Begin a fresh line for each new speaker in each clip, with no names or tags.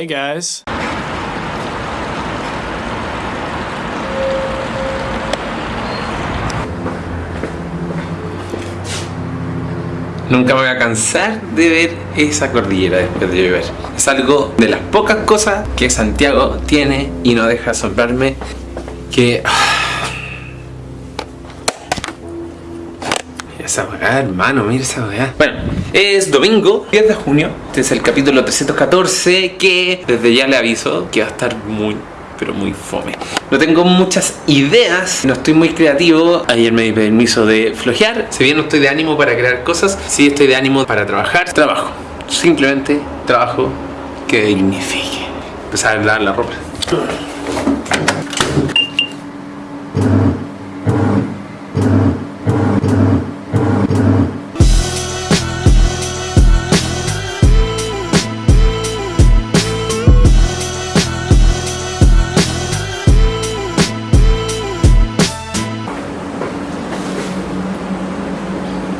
Hey guys.
Nunca me voy a cansar de ver esa cordillera después de llover. Es algo de las pocas cosas que Santiago tiene y no deja asombrarme que... Esa weá, hermano, mira esa weá. Bueno, es domingo, 10 de junio. Este es el capítulo 314 que desde ya le aviso que va a estar muy pero muy fome. No tengo muchas ideas, no estoy muy creativo. Ayer me di permiso de flojear. Si bien no estoy de ánimo para crear cosas, sí estoy de ánimo para trabajar. Trabajo. Simplemente trabajo que dignifique. Empezar a lavar la ropa.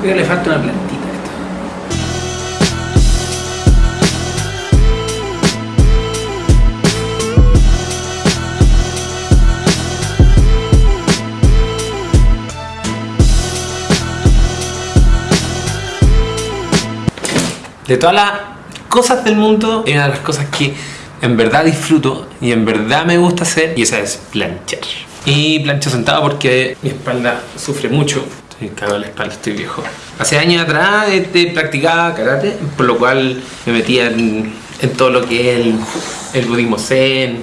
Creo que le falta una plantita.
De todas las cosas del mundo, una de las cosas que en verdad disfruto y en verdad me gusta hacer y esa es planchar. Y plancho sentado porque mi espalda sufre mucho. Estoy cagado de la espalda, estoy viejo. Hace años atrás este, practicaba karate, por lo cual me metía en, en todo lo que es el, budismo zen.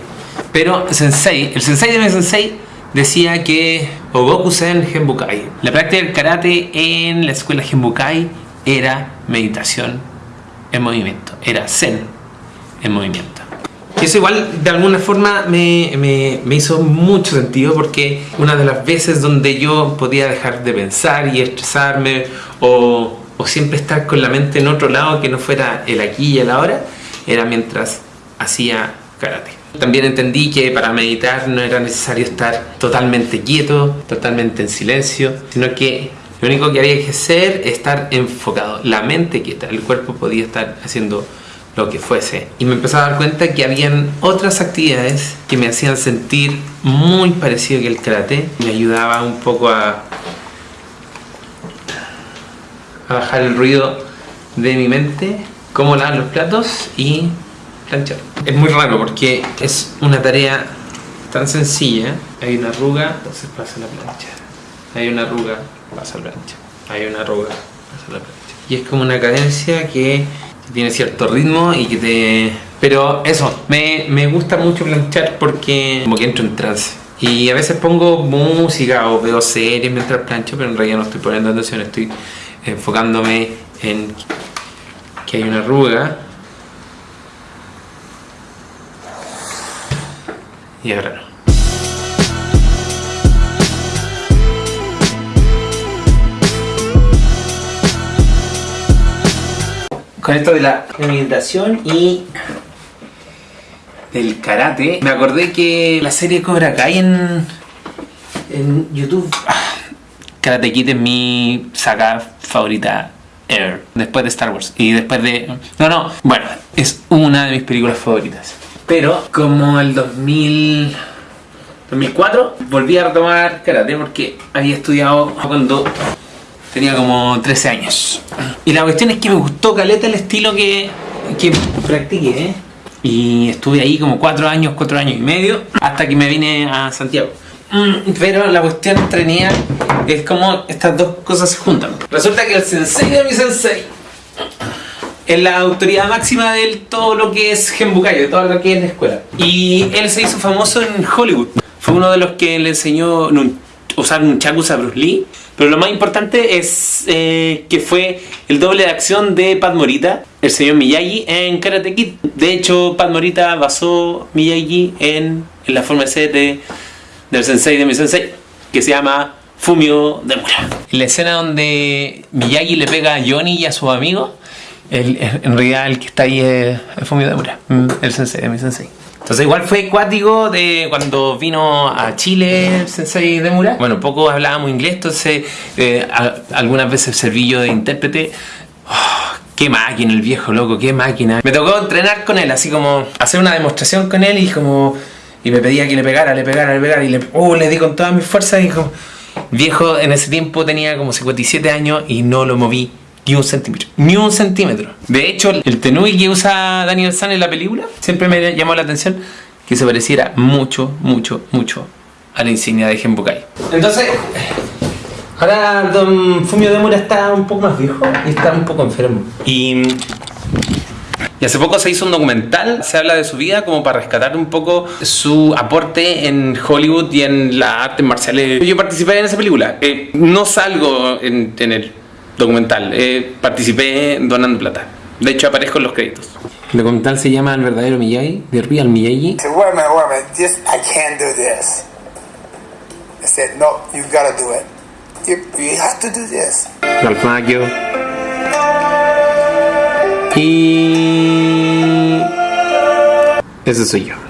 Pero sensei, el sensei de mi sensei decía que Ogoku Zen Genbukai. La práctica del karate en la escuela Genbukai era meditación en movimiento, era zen en movimiento. Eso igual de alguna forma me, me, me, hizo mucho sentido porque una de las veces donde yo podía dejar de pensar y estresarme o, o siempre estar con la mente en otro lado que no fuera el aquí y el ahora era mientras hacía karate. También entendí que para meditar no era necesario estar totalmente quieto, totalmente en silencio, sino que lo único que había que hacer es estar enfocado, la mente quieta, el cuerpo podía estar haciendo lo que fuese. Y me empecé a dar cuenta que habían otras actividades que me hacían sentir muy parecido que el karate. Me ayudaba un poco a, a bajar el ruido de mi mente, cómo lavar los platos y planchar. Es muy raro porque es una tarea tan sencilla. Hay una arruga, entonces pasa la plancha. Hay una arruga, pasa la plancha. Hay una arruga, pasa la plancha. Y es como una cadencia que tiene cierto ritmo y que te... Pero eso, me, me gusta mucho planchar porque como que entro en trance. Y a veces pongo música o veo series mientras plancho, pero en realidad no estoy poniendo atención, estoy enfocándome en que hay una arruga. Y ahora no. Con esto de la meditación y del karate, me acordé que la serie Cobra Kai en, en YouTube, ah, Karate Kid es mi saga favorita ever, después de Star Wars y después de... No, no, bueno, es una de mis películas favoritas. Pero como el 2000... 2004 volví a retomar karate porque había estudiado cuando tenía como 13 años. Y la cuestión es que me gustó caleta el estilo que, que practiqué. ¿eh? Y estuve ahí como 4 años, 4 años y medio, hasta que me vine a Santiago. Mm, pero la cuestión entretenida es como estas dos cosas se juntan. Resulta que el sensei de mi sensei es la autoridad máxima de todo lo que es Genbukai, de todo lo que es la escuela. Y él se hizo famoso en Hollywood. Fue uno de los que le enseñó usar un chakus a Bruce Lee. Pero lo más importante es eh, que fue el doble de acción de Pat Morita, el señor Miyagi, en Karate Kid. De hecho, Pat Morita basó Miyagi en, en la forma de ser de, del sensei de mi sensei, que se llama Fumio Demura. La escena donde Miyagi le pega a Johnny y a sus amigos, en realidad el que está ahí es Fumio Demura, el sensei de mi sensei. Entonces igual fue cuático de cuando vino a Chile el Sensei Demura. Bueno, poco hablábamos inglés, entonces eh, algunas veces serví yo de intérprete. Oh, Qué máquina el viejo loco, qué máquina. Me tocó entrenar con él, así como hacer una demostración con él y como... Y me pedía que le pegara, le pegara, le pegara y le, oh, le di con todas mis fuerzas y como... Viejo, en ese tiempo tenía como 57 años y no lo moví ni un centímetro. Ni un centímetro. De hecho, el tenui que usa Daniel San en la película siempre me llamó la atención que se pareciera mucho, mucho, mucho a la insignia de Genbukai. Entonces, ahora Don Fumio Demura está un poco más viejo y está un poco enfermo. Y, y hace poco se hizo un documental, se habla de su vida como para rescatar un poco su aporte en Hollywood y en las artes marciales. Yo participé en esa película. Eh, no salgo en, en el documental, eh, participé donando plata. De hecho, aparezco en los créditos. El documental se llama El verdadero Miyagi, The Real Miyagi.
I said, wait a minute, wait a minute. This, I can't do this. I said, no, you gotta do it. You, you have to do this.
Ralph Macchio. Y... Ese soy yo.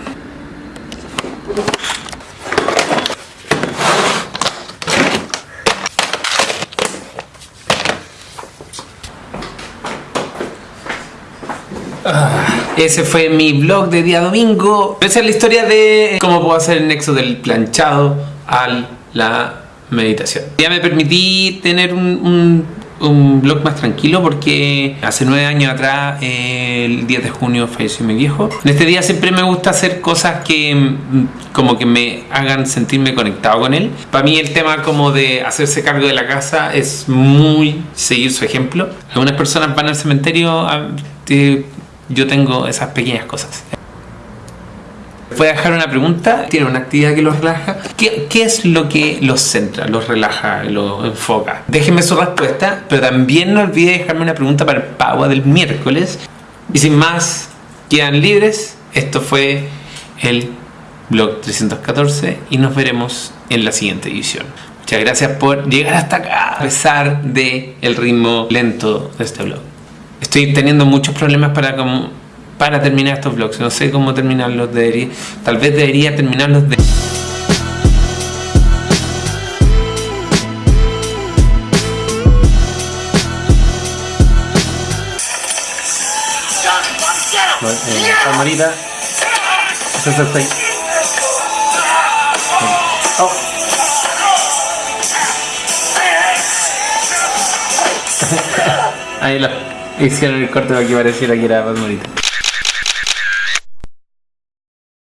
Ese fue mi vlog de día domingo. Esa es la historia de cómo puedo hacer el nexo del planchado a la meditación. Ya me permití tener un, un, un vlog más tranquilo porque hace nueve años atrás, el 10 de junio, falleció mi viejo. En este día siempre me gusta hacer cosas que mm, como que me hagan sentirme conectado con él. Para mí el tema como de hacerse cargo de la casa es muy seguir su ejemplo. Algunas personas van al cementerio a, eh, yo tengo esas pequeñas cosas. Voy a dejar una pregunta. ¿Tiene una actividad que los relaja? ¿Qué, ¿Qué, es lo que los centra, los relaja, los enfoca? Déjenme su respuesta, pero también no olvide dejarme una pregunta para el del miércoles. Y sin más, quedan libres. Esto fue el blog 314 y nos veremos en la siguiente edición. Muchas gracias por llegar hasta acá, a pesar de el ritmo lento de este blog. Estoy teniendo muchos problemas para, como, para terminar estos vlogs. No sé cómo terminarlos. Debería, tal vez debería terminarlos de... Eh. César está ahí. Oh. Ahí lo hicieron el corte para que pareciera que era más bonito.